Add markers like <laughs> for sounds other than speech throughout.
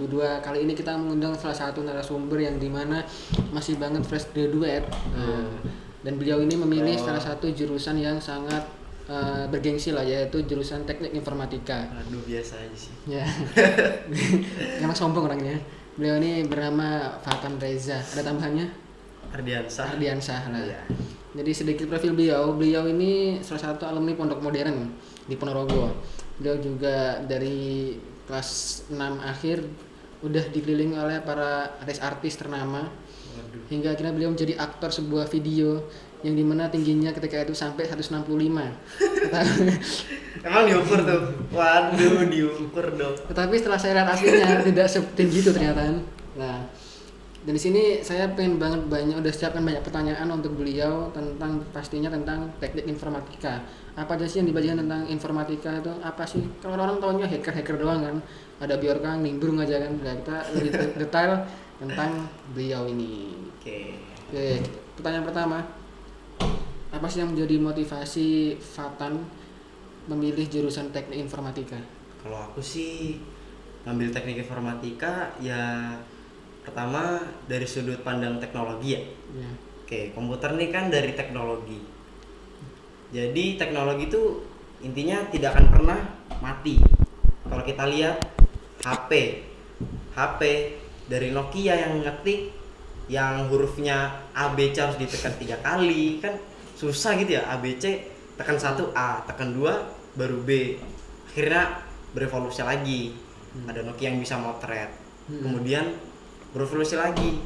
2022 Kali ini kita mengundang salah satu narasumber yang di mana masih banget fresh graduate Nah, Dan beliau ini memilih Oh. salah satu jurusan yang sangat eh, bergengsi lah yaitu jurusan teknik informatika Aduh biasa aja sih. Ya, <laughs> emang sombong orangnya Beliau ini bernama Fatan Reza Ada tambahannya? Ardiansah. Ardiansah lah Iya. Jadi sedikit profil beliau, beliau ini salah satu alumni Pondok Modern di Ponorogo. Beliau juga dari kelas 6 akhir udah dikelilingi oleh para artis artis ternama Waduh. hingga akhirnya beliau menjadi aktor sebuah video yang di mana tingginya ketika itu sampai 165 Tetapi- <laughs> Emang diukur tuh? Waduh, diukur dong. tetapi setelah saya lihat aslinya tidak setinggi itu ternyata nah dan di sini saya pengen banget banyak udah siapkan banyak pertanyaan untuk beliau tentang pastinya tentang teknik informatika. Apa aja sih yang dibacakan tentang informatika itu? Apa sih? Kalau orang tahunya hacker hacker doang kan. Ada biorka nimbrung aja kan. Nah, kita lebih de- <laughs> detail tentang beliau ini. Oke. Oke, pertanyaan pertama. Apa sih yang menjadi motivasi Fatan memilih jurusan teknik informatika? Kalau aku sih ngambil teknik informatika ya pertama dari sudut pandang teknologi ya. ya Oke, komputer nih kan dari teknologi. Jadi teknologi itu intinya tidak akan pernah mati. Kalau kita lihat HP, HP dari Nokia yang ngetik yang hurufnya ABC harus ditekan tiga kali kan susah gitu ya ABC tekan satu A tekan dua baru B akhirnya berevolusi lagi ada Nokia yang bisa motret Hmm. kemudian berevolusi lagi.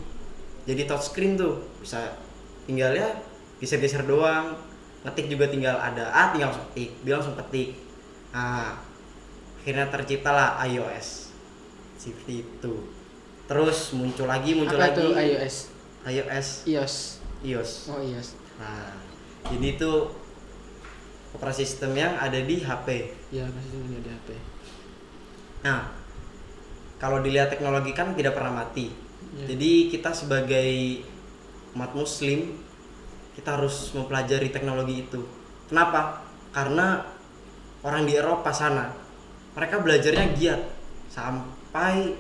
Jadi touchscreen tuh bisa tinggal ya geser-geser doang. Ngetik juga tinggal ada A tinggal langsung ketik dia langsung ketik nah akhirnya terciptalah iOS. Seperti itu. Terus muncul lagi muncul apa lagi. itu iOS? iOS. iOS. iOS. Oh iOS. Nah jadi itu operasi sistem yang ada di HP ya pasti punya di HP nah kalau dilihat teknologi kan tidak pernah mati. Ya. jadi kita sebagai umat muslim kita harus mempelajari teknologi itu. Kenapa? Karena orang di Eropa sana mereka belajarnya giat. Sampai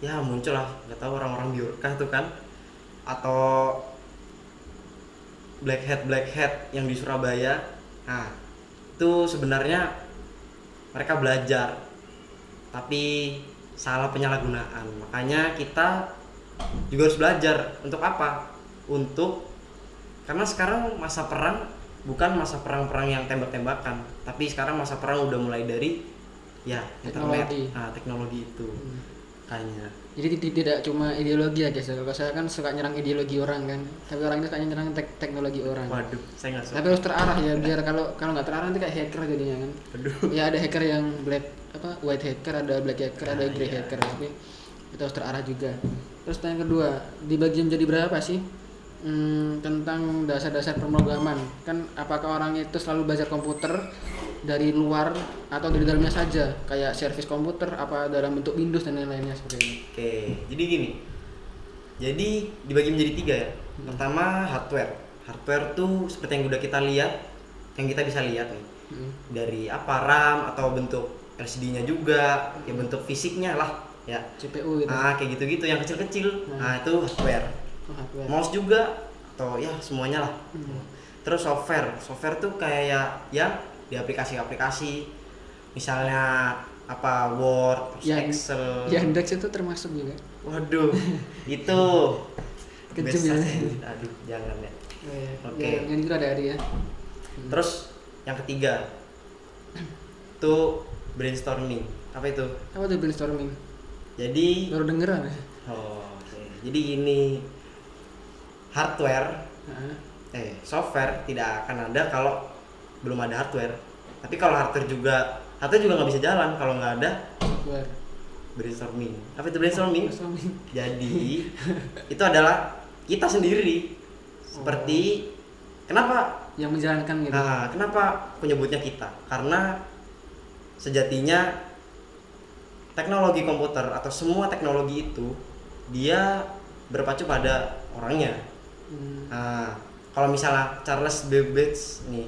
ya muncul lah nggak tahu orang-orang biurka tuh kan. Atau black hat black hat yang di Surabaya. Nah itu sebenarnya mereka belajar. Tapi salah penyalahgunaan. Makanya kita juga harus belajar untuk apa? Untuk karena sekarang masa perang bukan masa perang-perang yang tembak-tembakan tapi sekarang masa perang udah mulai dari ya internet Teknologi. nah teknologi itu Hmm. kayaknya. Jadi ti- tidak cuma ideologi ya guys kalau saya kan suka nyerang ideologi orang kan. Tapi orang itu suka nyerang tek- teknologi orang. Waduh saya nggak suka. Tapi harus terarah ya biar <laughs> kalau kalau nggak terarah nanti kayak hacker jadinya kan. Aduh. Ya ada hacker yang black apa white hacker ada black hacker ada Ah, grey iya. hacker tapi itu harus terarah juga terus yang kedua dibagi menjadi berapa sih Hmm, tentang dasar-dasar pemrograman kan apakah orang itu selalu belajar komputer dari luar atau dari dalamnya saja kayak servis komputer apa dalam bentuk Windows dan lain-lainnya seperti itu Oke, jadi gini. Jadi dibagi menjadi tiga ya. Pertama hardware. Hardware tuh seperti yang udah kita lihat, yang kita bisa lihat nih Hmm. dari apa RAM atau bentuk LCD-nya juga, ya bentuk fisiknya lah, ya. CPU gitu Nah kayak gitu-gitu yang kecil-kecil. Hmm. Nah itu hardware. Oh, hardware. Mouse juga atau ya semuanya lah. Hmm. Terus software, software tuh kayak ya di aplikasi-aplikasi, misalnya apa Word, terus Yang- Excel. Yandex itu termasuk juga Waduh, itu Kejam best ya. Aduh, jangan ya. Oh, iya. Oke. yang, yang itu ada ya Hmm. Terus yang ketiga <clears throat> tuh brainstorming. Apa itu? apa tuh brainstorming Jadi baru dengeran ya oh, oke. Jadi ini hardware Heeh. eh software tidak akan ada kalau belum ada hardware. Tapi kalau hardware juga hardware juga nggak bisa jalan kalau nggak ada software brainstorming. Apa itu brainstorming? brainstorming <laughs> Jadi itu adalah kita sendiri seperti kenapa yang menjalankan gitu Nah, kenapa penyebutnya kita? Karena sejatinya teknologi komputer atau semua teknologi itu dia berpacu pada orangnya. Hmm. Nah, kalau misalnya Charles Babbage nih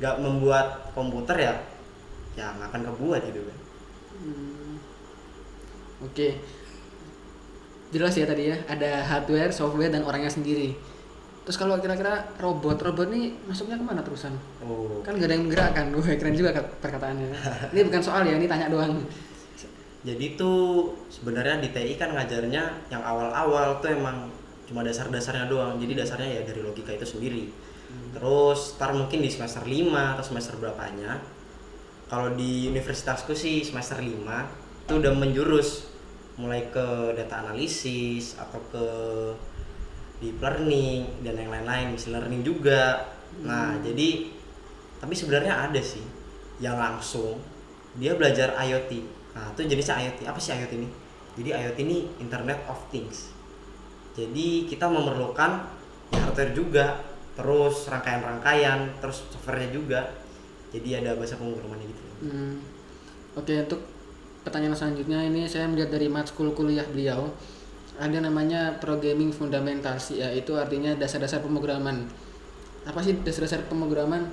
nggak membuat komputer ya, ya nggak akan kebuat gitu kan. Hmm. Oke. Jelas ya tadi ya, ada hardware, software dan orangnya sendiri. Terus kalau kira-kira robot, robot nih masuknya ke mana terusan? oh Kan gak ada yang menggerakkan, <laughs> Wah, keren juga kat- perkataannya. <laughs> ini bukan soal ya, ini tanya doang. jadi tuh sebenarnya di TI kan ngajarnya yang awal-awal tuh emang cuma dasar-dasarnya doang jadi dasarnya ya dari logika itu sendiri terus ntar mungkin di semester 5 atau semester berapanya kalau di universitasku sih semester 5 itu udah menjurus mulai ke data analisis atau ke deep learning dan yang lain-lain machine learning juga. Nah jadi tapi sebenarnya ada sih yang langsung dia belajar IoT nah itu jenisnya IoT apa sih IoT ini? Jadi IoT ini Internet of Things. Jadi kita memerlukan ya hardware juga terus rangkaian-rangkaian terus softwarenya juga. Jadi ada bahasa pemrogramannya gitu. Hmm. Oke, untuk pertanyaan selanjutnya ini saya melihat dari matskul kuliah beliau ada namanya programming fundamentals yaitu artinya dasar-dasar pemrograman. Apa sih dasar-dasar pemrograman?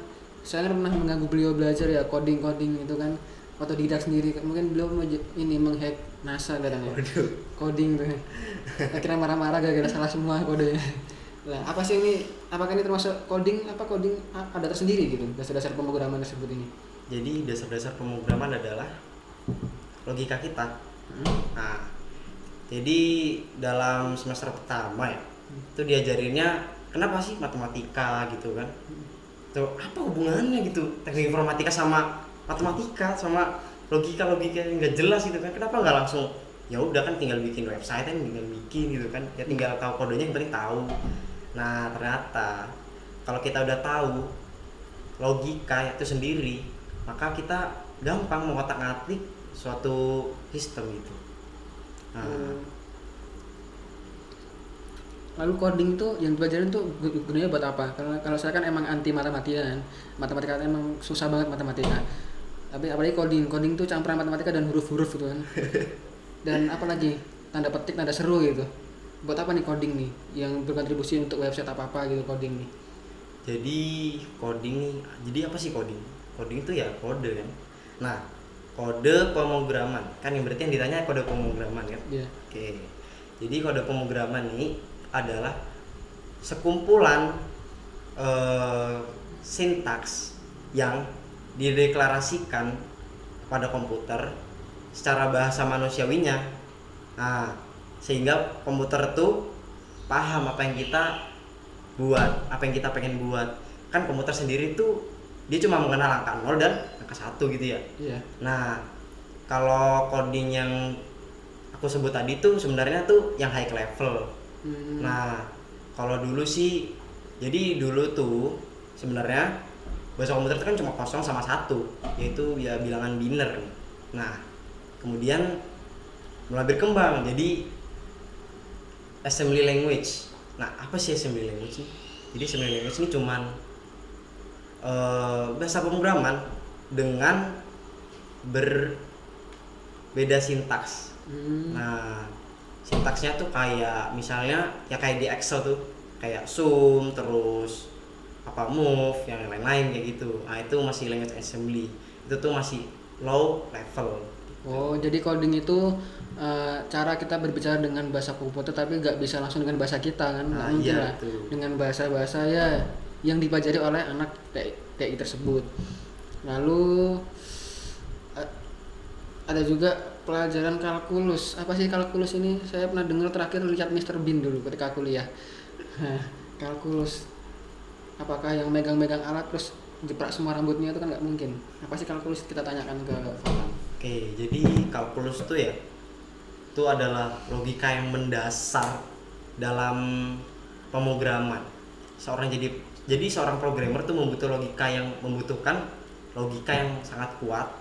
Saya pernah mengganggu beliau belajar ya coding-coding itu kan otodidak sendiri. Mungkin beliau ini menghack NASA katanya. Waduh. Coding tuh. Akhirnya marah-marah gara-gara <laughs> salah semua kodenya. Nah, apa sih ini? Apakah ini termasuk coding? Apa coding ada tersendiri gitu dasar-dasar pemrograman tersebut ini? jadi dasar-dasar pemrograman adalah logika kita Hmm. Nah, jadi dalam semester pertama ya, itu diajarinnya kenapa sih matematika gitu kan? Tuh apa hubungannya gitu teknik informatika sama matematika sama logika logika yang nggak jelas gitu kan? Kenapa nggak langsung ya udah kan tinggal bikin website kan tinggal bikin gitu kan? Ya tinggal tahu kodenya yang penting tahu. Nah ternyata kalau kita udah tahu logika itu sendiri, maka kita gampang mengotak-atik suatu sistem gitu. Nah, Hmm. Lalu coding itu yang dipelajarin tuh gu- gunanya buat apa? Karena kalau saya kan emang anti matematika kan. Matematika kan emang susah banget matematika. Tapi apalagi coding, coding tuh campuran matematika dan huruf-huruf gitu kan. <laughs> Dan apalagi tanda petik, tanda seru gitu. Buat apa nih coding nih yang berkontribusi untuk website apa-apa gitu coding nih. jadi coding nih, jadi apa sih coding? Coding itu ya kode kan. Nah, kode pemrograman kan yang berarti yang ditanya kode pemrograman kan? Iya. Oke. Jadi kode pemrograman ini adalah sekumpulan eh, sintaks yang dideklarasikan pada komputer secara bahasa manusiawinya. Nah, sehingga komputer tuh paham apa yang kita buat, apa yang kita pengen buat. Kan komputer sendiri tuh dia cuma mengenal angka 0 dan angka 1 gitu ya. Iya. Nah, kalau coding yang aku sebut tadi tuh sebenarnya tuh yang high level. Hmm. Nah, kalau dulu sih, jadi dulu tuh sebenarnya bahasa komputer itu kan cuma kosong sama satu, yaitu ya bilangan biner. Nah, kemudian mulai berkembang jadi assembly language. Nah, apa sih assembly language sih? Jadi assembly language ini cuman eh, bahasa pemrograman dengan berbeda sintaks. Hmm. Nah, sintaksnya tuh kayak misalnya ya kayak di Excel tuh kayak sum terus apa move yang lain-lain kayak gitu. Nah, itu masih language assembly. Itu tuh masih low level. Oh, jadi coding itu eh, cara kita berbicara dengan bahasa komputer tapi nggak bisa langsung dengan bahasa kita kan? Nah, iya, lah. Dengan bahasa-bahasa ya yang dipelajari oleh anak TI tersebut. Lalu ada juga pelajaran kalkulus. Apa sih kalkulus ini? Saya pernah dengar terakhir lihat Mr. Bean dulu ketika kuliah. <laughs> Kalkulus. Apakah yang megang-megang alat terus jeprak semua rambutnya itu kan nggak mungkin. Apa sih kalkulus kita tanyakan ke Fatan. Oke, jadi kalkulus tuh ya itu adalah logika yang mendasar dalam pemrograman. Seorang jadi jadi seorang programmer tuh membutuhkan logika yang membutuhkan logika yang sangat kuat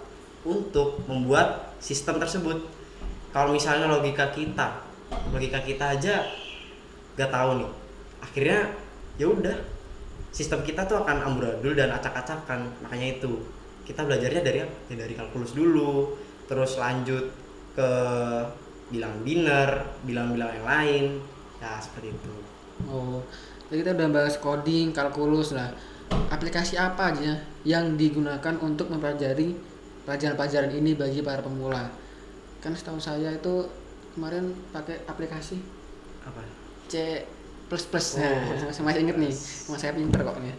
untuk membuat sistem tersebut. Kalau misalnya logika kita, logika kita aja gak tahu nih, akhirnya ya udah sistem kita tuh akan amburadul dan acak-acakan. Makanya itu kita belajarnya dari ya dari kalkulus dulu, terus lanjut ke bilang biner, bilang-bilang yang lain, ya seperti itu. Oh, jadi kita udah bahas coding, kalkulus lah. Aplikasi apa aja yang digunakan untuk mempelajari pelajaran-pelajaran ini bagi para pemula kan setahu saya itu kemarin pakai aplikasi apa C plus plus Oh. <laughs> nah, saya masih inget nih mas saya pinter kok nih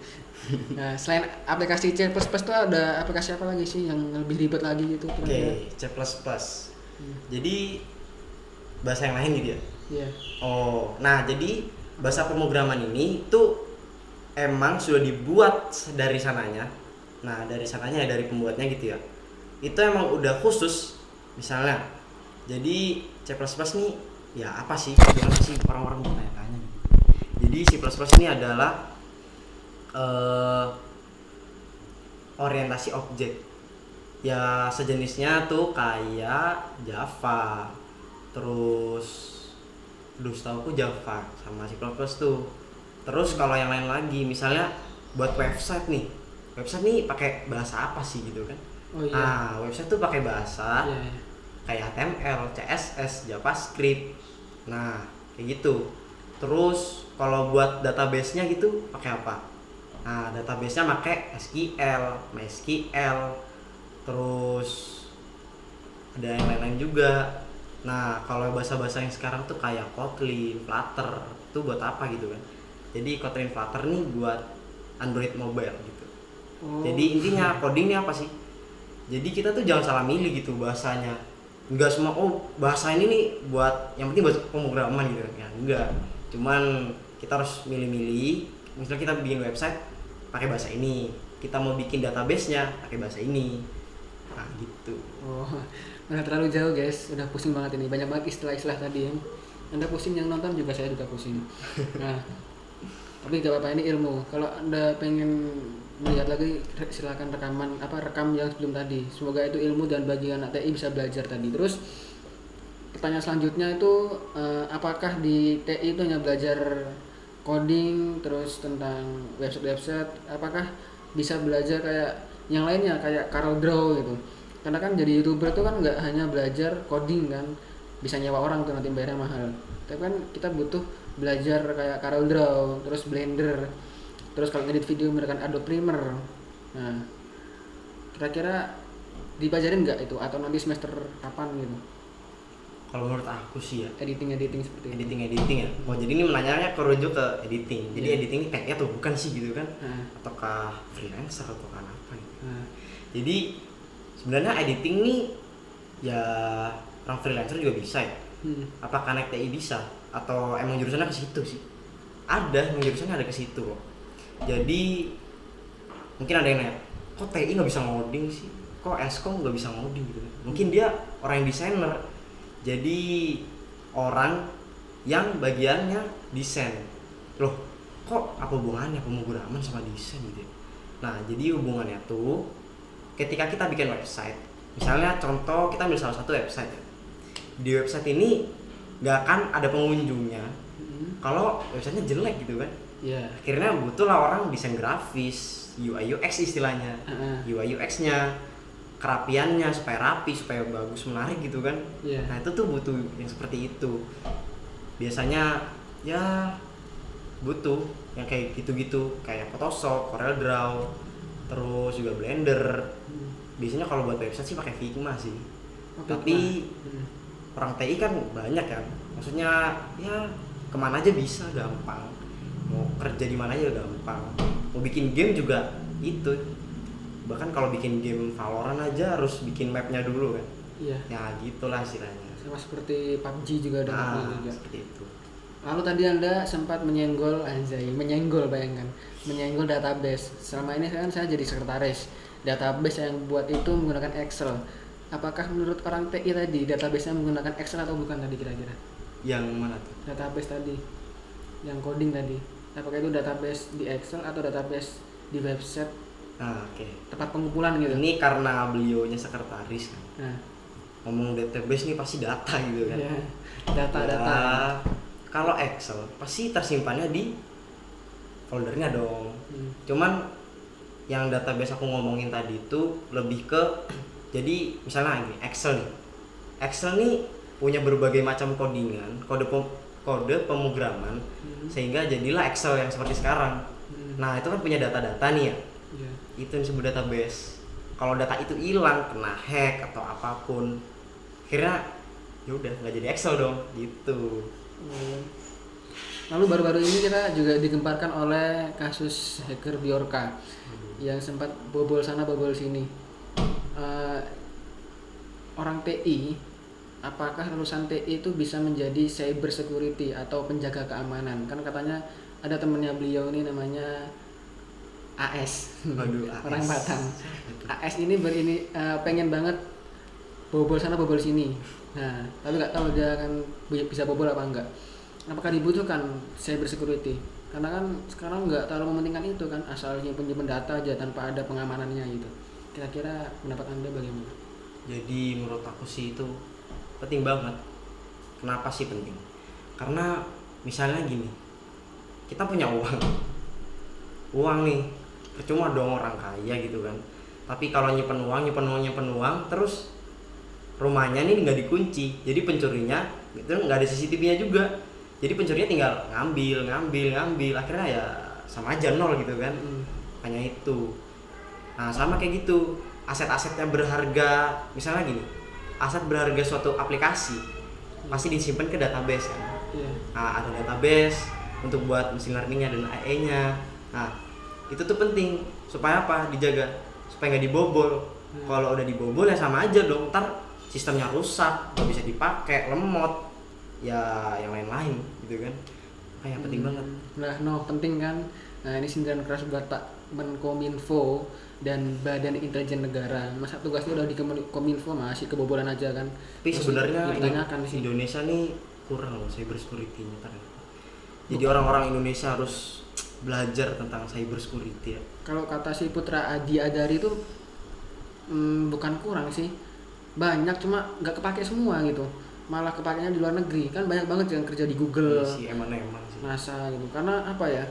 nah selain aplikasi C plus plus tuh ada aplikasi apa lagi sih yang lebih ribet lagi gitu oke kira-kira? C++ Hmm. jadi bahasa yang lain gitu ya Iya. oh nah jadi bahasa pemrograman ini tuh emang sudah dibuat dari sananya. Nah dari sananya ya dari pembuatnya gitu ya. Itu emang udah khusus misalnya. Jadi C++ nih ya apa sih? Gimana sih orang-orang bertanya-tanya gitu. jadi C++ ini adalah eh, orientasi objek. Ya sejenisnya tuh kayak Java terus duh setahu Java sama C++ tuh terus kalau yang lain lagi misalnya buat website nih website nih pakai bahasa apa sih gitu kan oh iya ah website tuh pakai bahasa Iya, iya. kayak HTML, CSS, JavaScript. Nah, kayak gitu. Terus kalau buat database-nya gitu pakai apa? Nah, database-nya pakai SQL, MySQL. Terus ada yang lain-lain juga. Nah, kalau bahasa-bahasa yang sekarang tuh kayak Kotlin, Flutter, itu buat apa gitu kan? Jadi Kotlin Flutter nih buat Android mobile gitu. Oh. Jadi intinya coding ini apa sih? Jadi kita tuh jangan salah milih gitu bahasanya. Enggak semua oh bahasa ini nih buat yang penting buat pemrograman gitu kan. Ya, enggak. Cuman kita harus milih-milih. Misalnya kita bikin website pakai bahasa ini. Kita mau bikin database-nya pakai bahasa ini. Nah, gitu. Oh, udah terlalu jauh guys, udah pusing banget ini. Banyak banget istilah-istilah tadi yang Anda pusing yang nonton juga saya juga pusing. <laughs> Nah, tapi gak apa-apa ini ilmu. Kalau Anda pengen melihat lagi silakan rekaman apa rekam yang sebelum tadi. Semoga itu ilmu dan bagi anak TI bisa belajar tadi. Terus pertanyaan selanjutnya itu eh, apakah di TI itu hanya belajar coding terus tentang website-website apakah bisa belajar kayak yang lainnya kayak Carl Draw gitu karena kan jadi youtuber itu kan nggak hanya belajar coding kan bisa nyewa orang tuh nanti bayarnya mahal tapi kan kita butuh belajar kayak Carl Draw terus Blender terus kalau ngedit video menggunakan Adobe Premiere nah kira-kira dipelajarin nggak itu atau nanti semester kapan gitu Kalau menurut aku sih ya editing editing seperti itu editing editing ya. Oh jadi ini menanyanya kerujuk ke editing. Jadi Iya. editing ini kayaknya tuh bukan sih gitu kan? Nah, Ataukah freelancer atau kan apa gitu. nah, Jadi sebenarnya editing nih ya orang freelancer juga bisa ya. hmm. Apakah anak TI bisa atau emang jurusannya ke situ sih? Ada, emang jurusannya ada ke situ kok. Jadi mungkin ada yang nanya, kok TI nggak bisa ngoding sih? Kok Eskom nggak bisa ngoding gitu? Mungkin dia orang yang desainer. Jadi orang yang bagiannya desain. Loh, kok apa hubungannya pemrograman sama desain gitu? ya? Nah, jadi hubungannya tuh ketika kita bikin website, misalnya contoh kita ambil salah satu website ya. Di website ini nggak akan ada pengunjungnya Hmm. kalau websitenya jelek gitu kan. ya Akhirnya butuh lah orang desain grafis, UI UX istilahnya. Heeh. UI UX-nya, kerapiannya supaya rapi, supaya bagus, menarik gitu kan. Iya. Nah, itu tuh butuh yang seperti itu. Biasanya ya butuh yang kayak gitu-gitu, kayak Photoshop, Corel Draw, terus juga Blender. Hmm. Biasanya kalau buat website sih pakai Figma sih. Oh, Tapi. Hmm. orang TI kan banyak kan. Maksudnya ya ke mana aja bisa gampang. Mau kerja di mana aja gampang. Mau bikin game juga itu. Bahkan kalau bikin game Valorant aja harus bikin mapnya dulu kan. Iya. Ya gitulah istilahnya. sama seperti PUBG juga ada Nah, juga. seperti itu. Lalu tadi Anda sempat menyenggol anjay, menyenggol bayangkan, menyenggol database. Selama ini kan saya jadi sekretaris. Database yang buat itu menggunakan Excel. Apakah menurut orang TI tadi database-nya menggunakan Excel atau bukan tadi kira-kira? Yang mana tuh? Database tadi, yang coding tadi. Apakah itu database di Excel atau database di website Nah, oke. tempat pengumpulan gitu? Ini karena beliaunya sekretaris kan. Nah, Ngomong database nih pasti data gitu kan. ya, data-data. Kalau Excel pasti tersimpannya di foldernya dong. Hmm. Cuman yang database aku ngomongin tadi itu lebih ke jadi misalnya ini Excel nih. Excel nih punya berbagai macam codingan, kode pem- kode pemrograman Hmm. sehingga jadilah Excel yang seperti sekarang. Hmm. Nah, itu kan punya data-data nih ya. Iya. Itu yang disebut database. kalau data itu hilang kena hack atau apa pun akhirnya ya udah nggak jadi Excel dong gitu. Lalu baru-baru ini kita juga digemparkan oleh kasus hacker Biorka yang sempat bobol sana bobol sini. Eh, orang TI, apakah lulusan TI itu bisa menjadi cyber security atau penjaga keamanan? Kan katanya ada temennya beliau ini namanya AS, Waduh, AS. orang Batam. AS ini berini eh, pengen banget bobol sana bobol sini. Nah, tapi nggak tahu dia akan bi- bisa bobol apa enggak. Apakah dibutuhkan cyber security? Karena kan sekarang nggak terlalu mementingkan itu kan, asal nyimpen nyimpen data aja tanpa ada pengamanannya gitu. Kira-kira pendapat anda bagaimana? jadi menurut aku sih itu penting banget kenapa sih penting karena misalnya gini kita punya uang uang nih percuma dong orang kaya gitu kan tapi kalau nyimpen uang nyimpen uang nyimpen uang terus rumahnya nih nggak dikunci. Jadi pencurinya itu nggak ada CCTV-nya juga. Jadi pencurinya tinggal ngambil ngambil ngambil. Akhirnya ya sama aja nol gitu kan. Hanya itu. Nah sama kayak gitu. Aset-aset yang berharga misalnya gini. Aset berharga suatu aplikasi pasti disimpan ke database kan. Iya. nah, ada database untuk buat mesin learningnya dan AI nya nah itu tuh penting. Supaya apa? Dijaga. Supaya nggak dibobol. Hmm. kalau udah dibobol ya sama aja dong. Ntar sistemnya rusak nggak bisa dipakai lemot ya yang lain-lain gitu kan kayak penting Hmm. banget Nah, no penting kan. Nah, ini sindiran keras buat Pak Menkominfo dan Badan Intelijen Negara. Masa tugasnya udah di Kominfo masih kebobolan aja kan. tapi sebenarnya ditanyakan sih. Indonesia nih kurang loh cyber security-nya ternyata jadi orang-orang Indonesia harus belajar tentang cyber security ya Kalau kata si Putra Adi Adari itu hmm, bukan kurang sih. Banyak cuma nggak kepake semua gitu. Malah kepakainya di luar negeri. Kan banyak banget yang kerja di Google, Iya sih emang-emang sih NASA gitu. Karena apa ya?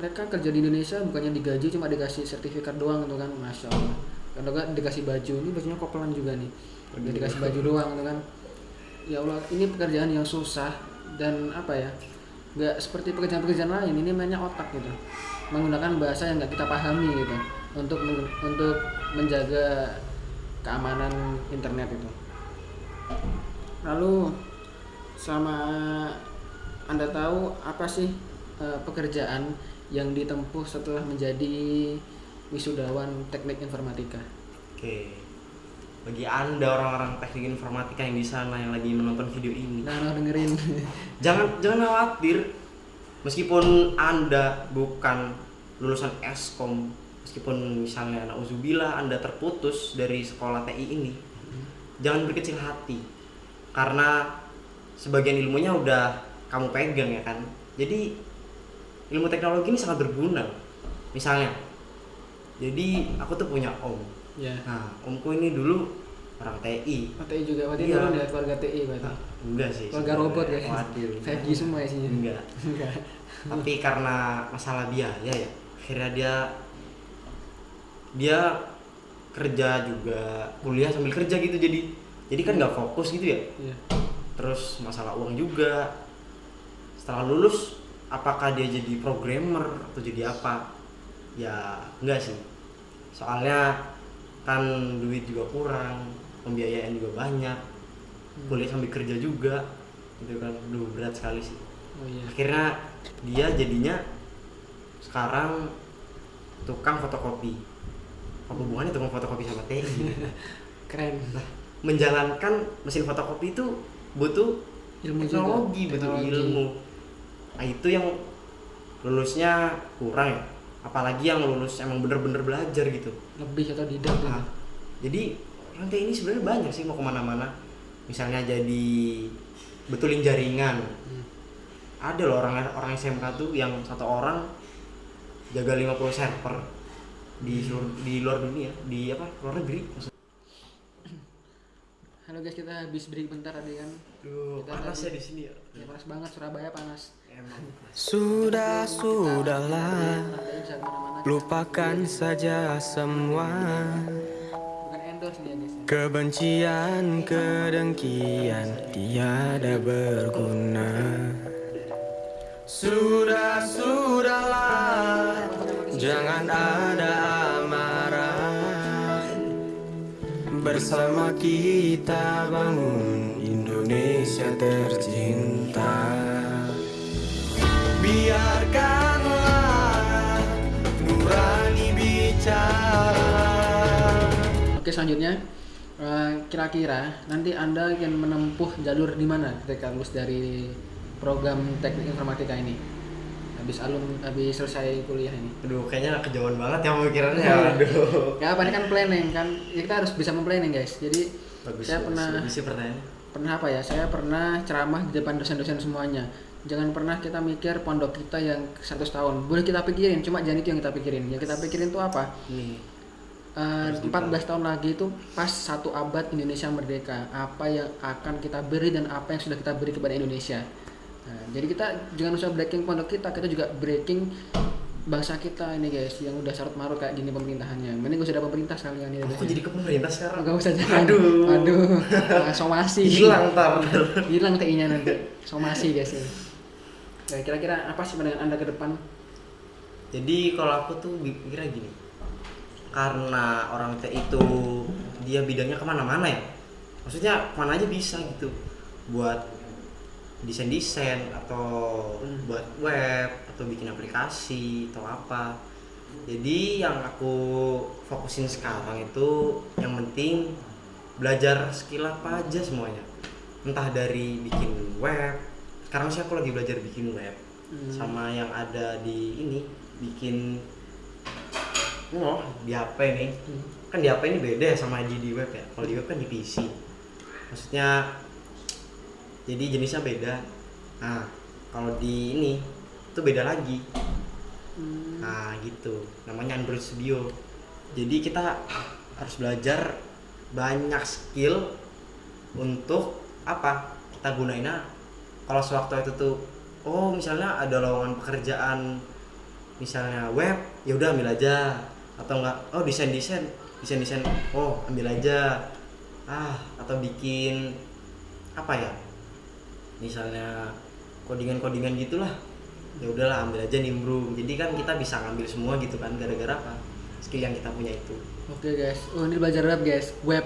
Mereka kerja di Indonesia bukannya digaji cuma dikasih sertifikat doang gitu kan. Masya Allah. Kalau nggak dikasih baju, ini bajunya kopelan juga nih. Udah dikasih baju doang gitu kan. Ya Allah, ini pekerjaan yang susah dan apa ya? nggak seperti pekerjaan-pekerjaan lain. Ini mainnya otak gitu. Menggunakan bahasa yang nggak kita pahami gitu untuk untuk menjaga keamanan internet itu. Lalu sama Anda tahu apa sih eh, pekerjaan yang ditempuh setelah menjadi wisudawan teknik informatika? oke bagi anda orang-orang teknik informatika yang di sana yang lagi menonton video ini Nah, nah, dengerin. <laughs> jangan jangan khawatir meskipun anda bukan lulusan eskom meskipun misalnya nauzubillah anda terputus dari sekolah TI ini jangan berkecil hati karena sebagian ilmunya udah kamu pegang ya kan jadi ilmu teknologi ini sangat berguna misalnya jadi aku tuh punya om ya. nah omku ini dulu orang TI TI juga, berarti Iya. ya keluarga TI berarti. Nah, enggak sih Keluarga robot ya. waduh 5G semua isinya. enggak <laughs> Enggak. tapi karena masalah biaya ya akhirnya dia dia kerja juga kuliah sambil kerja gitu jadi jadi kan nggak fokus gitu ya? Iya. terus masalah uang juga. Setelah lulus apakah dia jadi programmer atau jadi apa? Ya enggak sih. Soalnya kan duit juga kurang pembiayaan juga banyak kuliah sambil kerja juga gitu kan. Duh, berat sekali sih. Oh iya. akhirnya dia jadinya sekarang tukang fotokopi apa hubungannya tukang fotokopi sama TI <laughs> Keren. nah menjalankan mesin fotokopi itu butuh Ilmu teknologi juga. butuh Teknologi. ilmu nah itu yang lulusnya kurang ya apalagi yang lulus emang bener-bener belajar gitu Lebih atau tidak. Nah, jadi orang TI ini sebenarnya banyak sih mau ke mana-mana misalnya jadi betulin jaringan Hmm. ada loh orang orang SMK tuh yang satu orang jaga 50 server di seluruh, di luar dunia di apa luar negeri maksudnya. Halo guys, kita habis break bentar tadi kan. Duh, Kita panas tadi- ya di sini ya. Ya panas banget Surabaya panas. Emang. Sudah, Kita- sudahlah kita. Lupakan saja semua Bukan endorse nih ya guys. ya. Kebencian, kedengkian Tiada berguna Sudah, sudahlah Jangan ada amarah. Bersama kita bangun Indonesia tercinta. Biarkanlah nurani bicara. Oke selanjutnya eh, kira-kira nanti anda yang menempuh jalur di mana ketika lulus dari program teknik informatika ini habis alum habis selesai kuliah ini. Aduh, kayaknya kejauhan banget ya pemikirannya. Aduh. ya apa ini kan planning kan? Ya, kita harus bisa memplanning guys. Jadi Bagus, saya bagus. pernah pertanyaannya. pernah apa ya? Saya pernah ceramah di depan dosen-dosen semuanya. Jangan pernah kita mikir pondok kita yang 100 tahun. Boleh kita pikirin cuma jangan itu yang kita pikirin. Yang kita pikirin itu apa? Nih, Harus 14 tahun lagi itu pas satu abad Indonesia merdeka. Apa yang akan kita beri dan apa yang sudah kita beri kepada Indonesia Nah, jadi kita jangan usah breaking pondok kita kita juga breaking bangsa kita ini guys yang udah carut marut kayak gini pemerintahannya. Mending gak usah ada pemerintah sekalian ini aku jadi ke pemerintah sekarang. Gak usah jangan Aduh. aduh. Nah, somasi. Hilang ntar. hilang TI nya nanti. Somasi guys ini. Nah, kira-kira apa sih pandangan anda ke depan? Jadi kalau aku tuh mikirnya gini, karena orang teh itu dia bidangnya ke mana-mana ya, maksudnya ke mana aja bisa gitu, buat desain-desain atau Hmm. buat web atau bikin aplikasi atau apa. Jadi yang aku fokusin sekarang itu yang penting belajar skill apa aja semuanya, entah dari bikin web. Sekarang sih aku lagi belajar bikin web Hmm. sama yang ada di ini bikin oh di HP nih Hmm. kan di HP ini beda ya sama di di web ya kalau di web kan di PC maksudnya jadi jenisnya beda. Nah kalau di ini itu beda lagi. Hmm. nah gitu. Namanya Android Studio. Jadi kita harus belajar banyak skill untuk apa? Kita gunainnya kalau sewaktu itu tuh oh misalnya ada lowongan pekerjaan misalnya web ya udah ambil aja. Atau enggak oh desain desain desain desain. Oh ambil aja. Ah atau bikin apa ya misalnya codingan codingan gitulah. Ya udahlah ambil aja nimbrung jadi kan kita bisa ngambil semua gitu kan gara-gara apa? Skill yang kita punya itu. Oke guys, oh ini belajar web guys, web,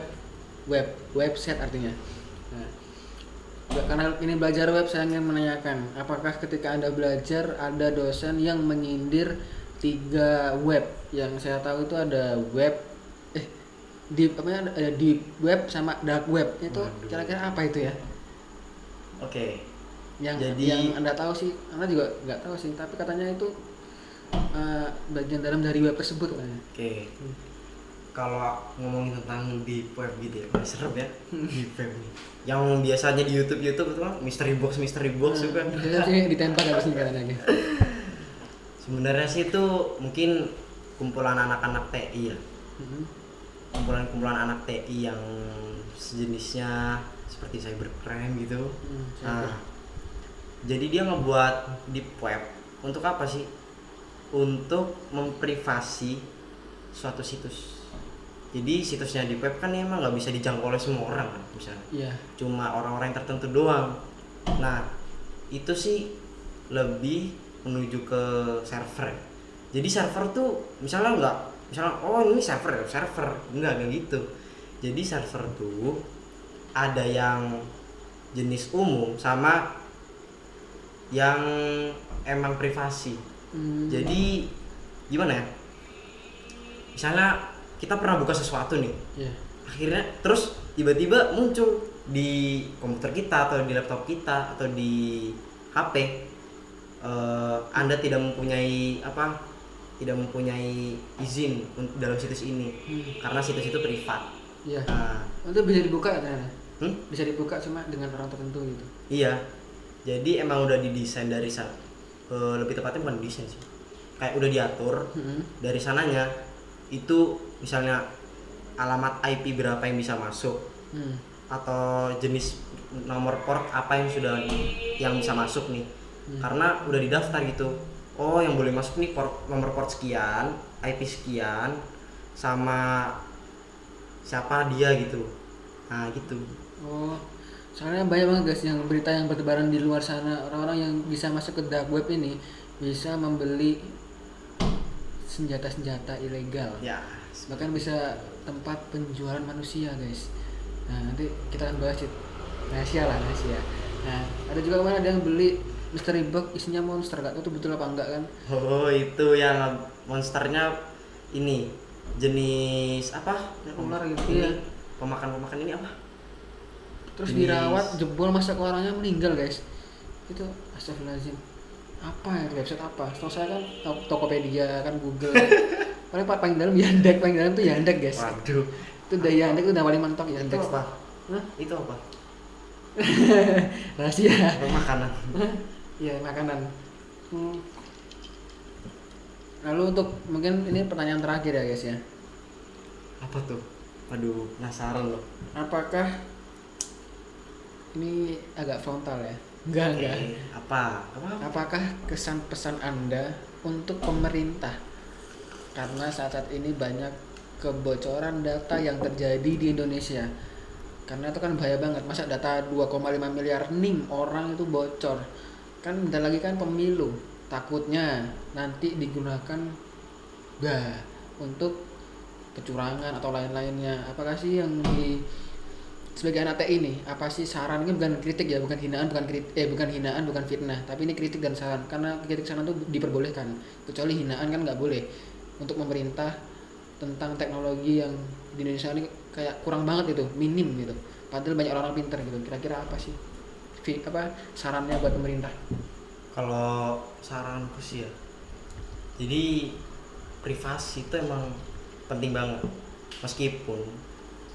web, website artinya. Nah, karena ini belajar web saya ingin menanyakan, apakah ketika anda belajar ada dosen yang menyindir tiga web? Yang saya tahu itu ada web, eh deep apa ya, ada deep web sama dark web. Itu kira-kira apa itu ya? Oke. Yang Jadi- yang anda tahu sih, anda juga nggak tahu sih, tapi katanya itu eh, bagian dalam dari web tersebut oke. Kalau ngomongin tentang di web gitu ya masih serem ya. Di web nih. Yang biasanya di YouTube YouTube itu kan mystery box mystery box itu kan Biasanya sih ditembak harus nih <laughs> katanya. sebenarnya sih itu mungkin kumpulan anak-anak TI ya. Mhm. Kumpulan-kumpulan anak TI yang sejenisnya seperti cybercrime gitu Hmm, Nah, jadi dia ngebuat deep web untuk apa sih? Untuk memprivasi suatu situs. Jadi situsnya deep web kan emang nggak bisa dijangkau oleh semua orang kan, misalnya. Iya. Cuma orang-orang yang tertentu doang. Nah, itu sih lebih menuju ke server. Jadi server tuh misalnya nggak, misalnya oh ini server ya, server enggak kayak gitu. Jadi server tuh ada yang jenis umum sama yang emang privasi. Hmm. Jadi gimana ya? Misalnya kita pernah buka sesuatu nih, Iya. akhirnya terus tiba-tiba muncul di komputer kita atau di laptop kita atau di HP eh, Anda tidak mempunyai apa? Tidak mempunyai izin untuk dalam situs ini Hmm. karena situs itu privat. Iya. Nah, Itu bisa dibuka ternyata. hmm? Bisa dibuka cuma dengan orang tertentu gitu. Iya. Jadi emang udah didesain dari sana. Eh, lebih tepatnya bukan desain sih. Kayak udah diatur Hmm. dari sananya itu misalnya alamat IP berapa yang bisa masuk Hmm. atau jenis nomor port apa yang sudah yang bisa masuk nih. Hmm. Karena udah didaftar gitu. Oh, yang boleh masuk nih port nomor port sekian, IP sekian sama siapa dia gitu. Nah, gitu. Oh. Soalnya banyak banget guys yang berita yang bertebaran di luar sana orang-orang yang bisa masuk ke dark web ini bisa membeli senjata-senjata ilegal Ya, bahkan bisa tempat penjualan manusia guys nah nanti kita akan bahas rahasia lah rahasia nah ada juga kemarin ada yang beli mystery box isinya monster gak tahu itu betul apa enggak kan Oh itu yang monsternya ini jenis apa? Ular gitu, Ini, iya. Pemakan-pemakan ini apa? terus Jenis- dirawat jebol ke orangnya meninggal guys itu astagfirullahaladzim apa ya website apa setahu saya kan To- Tokopedia kan Google <laughs> paling pa- paling dalam Yandex paling dalam tuh Yandex guys Waduh. itu udah Yandex itu udah paling mentok Itu Yandex apa? Hah? Itu apa? <laughs> rahasia makanan? Iya makanan. Hmm. Lalu untuk mungkin ini pertanyaan terakhir ya guys ya. Apa tuh? Aduh, penasaran loh. Apakah ini agak frontal ya? Enggak enggak. Eh, apa? Apa? Apakah kesan pesan anda untuk pemerintah? Karena saat-saat ini banyak kebocoran data yang terjadi di Indonesia. Karena itu kan bahaya banget. Masa data 2,5 miliar nim orang itu bocor. Kan bentar lagi kan pemilu. Takutnya nanti digunakan bah untuk kecurangan atau lain-lainnya. Apakah sih yang di sebagai anak TI ini apa sih saran? Ini bukan kritik ya bukan hinaan bukan kritik eh bukan hinaan bukan fitnah. Tapi ini kritik dan saran. Karena kritik saran itu diperbolehkan. Kecuali hinaan kan nggak boleh. Untuk pemerintah tentang teknologi yang di Indonesia ini kayak kurang banget itu minim gitu. Padahal banyak orang-orang pinter gitu. Kira-kira apa sih Fi- apa sarannya buat pemerintah Kalau saranku sih ya. Jadi privasi itu emang penting banget. Meskipun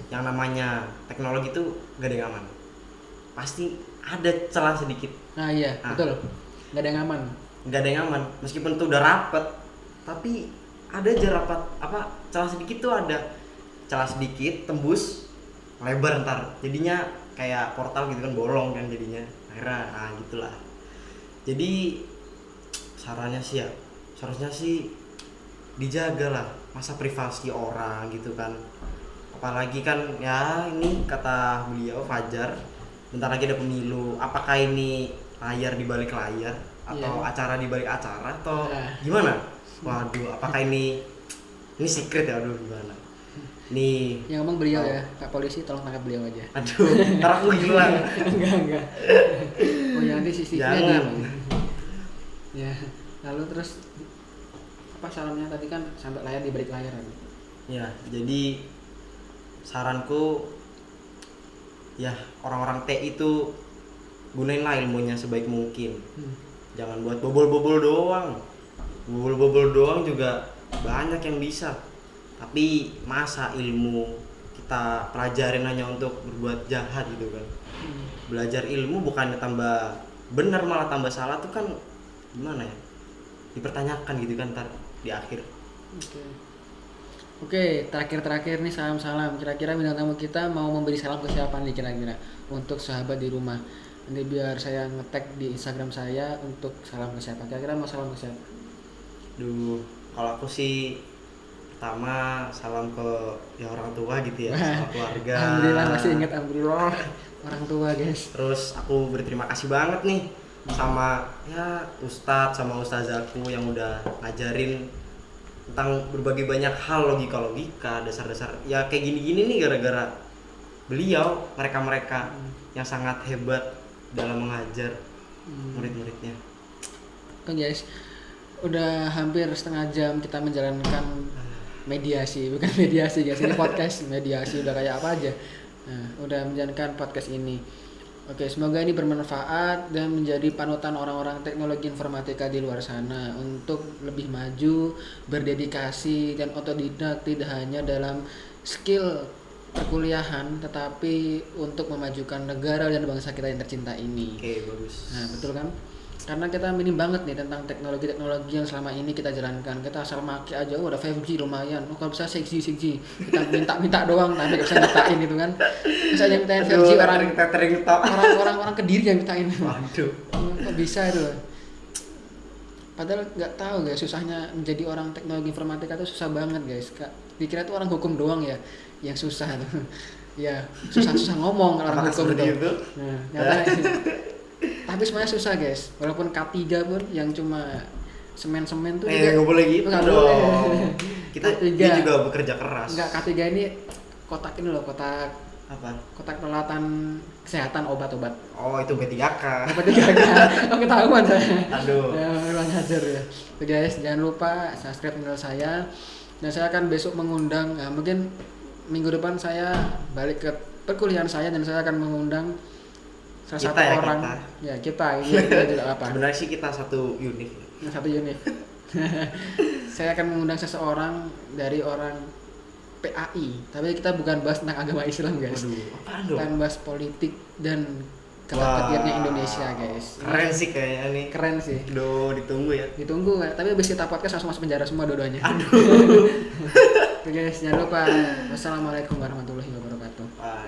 yang namanya teknologi itu gak ada yang aman. Pasti ada celah sedikit. nah iya Ah. betul nggak ada yang aman Gak ada yang aman. Meskipun itu udah rapet, tapi ada aja rapat apa celah sedikit tuh ada celah sedikit tembus lebar ntar jadinya kayak portal gitu kan bolong kan jadinya. Akhirnya nah gitulah. Jadi sarannya sih ya seharusnya sih dijaga lah masa privasi orang gitu kan. Apalagi kan ya ini kata beliau Fajar bentar lagi ada pemilu. Apakah ini layar di balik layar atau Iya. acara di balik acara atau Nah. gimana? Waduh apakah ini ini secret ya? Aduh gimana nih yang ngomong beliau ya pak polisi tolong tangkap beliau aja aduh ntar aku <laughs> hilang enggak enggak oh ya nanti CCTV Jangan. ada ya lalu terus apa salamnya tadi kan sampai layar di balik layar? Ya, jadi saranku ya orang-orang TI itu gunain lah ilmunya sebaik mungkin. Hmm. Jangan buat bobol-bobol doang. Bobol-bobol doang juga banyak yang bisa. Tapi masa ilmu kita pelajarin hanya untuk berbuat jahat gitu kan. Hmm. Belajar ilmu bukannya tambah benar malah tambah salah tuh kan gimana ya? Dipertanyakan gitu kan ntar di akhir. Oke. Oke, terakhir-terakhir nih salam-salam. Kira-kira bintang tamu kita mau memberi salam ke siapa nih kira-kira untuk sahabat di rumah. Nanti biar saya ngetek di Instagram saya untuk salam ke siapa. Kira-kira mau salam ke siapa? Duh, kalau aku sih pertama salam ke ya orang tua gitu ya, sama <laughs> keluarga. Alhamdulillah masih ingat alhamdulillah <laughs> orang tua guys. Terus aku berterima kasih banget nih sama ya ustadz sama ustazaku yang udah ngajarin tentang berbagai banyak hal logika-logika, dasar-dasar ya kayak gini-gini nih gara-gara beliau, mereka-mereka yang sangat hebat dalam mengajar Hmm. murid-muridnya. Oke guys, udah hampir setengah jam kita menjalankan mediasi, bukan <laughs> mediasi guys, ini podcast mediasi udah kayak apa aja. Nah, udah menjalankan podcast ini. Oke, semoga ini bermanfaat dan menjadi panutan orang-orang teknologi informatika di luar sana untuk lebih maju, berdedikasi dan otodidak tidak hanya dalam skill perkuliahan tetapi untuk memajukan negara dan bangsa kita yang tercinta ini. Oke, bagus. Nah, betul kan? Karena kita minim banget nih tentang teknologi-teknologi yang selama ini kita jalankan. Kita asal make aja, oh ada 5G lumayan. Oh, kalau bisa 6G, 6G. Kita minta-minta doang, tapi bisa mintain gitu kan. Bisa aja mintain 5G Aduh, orang tok. orang-orang orang kediri yang mintain. Waduh. Hmm, Kok bisa itu? Padahal nggak tahu guys, susahnya menjadi orang teknologi informatika itu susah banget guys. Kak, dikira itu orang hukum doang ya yang susah tuh. ya, susah-susah ngomong kalau orang Apakah hukum tuh. itu? Nah, nyatanya- <laughs> tapi semuanya susah guys. Walaupun K3 pun yang cuma semen-semen tuh Eh, nggak boleh gitu Nggak dong. boleh. <laughs> Kita K3. dia juga bekerja keras. Enggak, K3 ini kotak ini loh, kotak Apa? kotak peralatan kesehatan obat-obat. Oh, itu B3K. Apa tiga kan? Oh, <laughs> ketahuan saya. Aduh. Ya, memang ngajar ya. Oke guys, jangan lupa subscribe channel saya. Dan saya akan besok mengundang, ya, mungkin minggu depan saya balik ke perkuliahan saya dan saya akan mengundang salah Kita satu ya, orang. kita. Ya kita, ini <laughs> juga apa? Sebenarnya sih kita satu unit. Satu unit. <laughs> saya akan mengundang seseorang dari orang PAI, tapi kita bukan bahas tentang agama Islam guys. Waduh, apaan dong? Kita bahas politik dan Wah. ketakdirnya Indonesia guys. Keren sih kayaknya nih. Keren sih. Duh, ditunggu ya. Ditunggu, tapi habis kita podcast langsung masuk penjara semua dua-duanya. Aduh. <laughs> Oke guys, jangan lupa. Wassalamualaikum warahmatullahi wabarakatuh. Wah,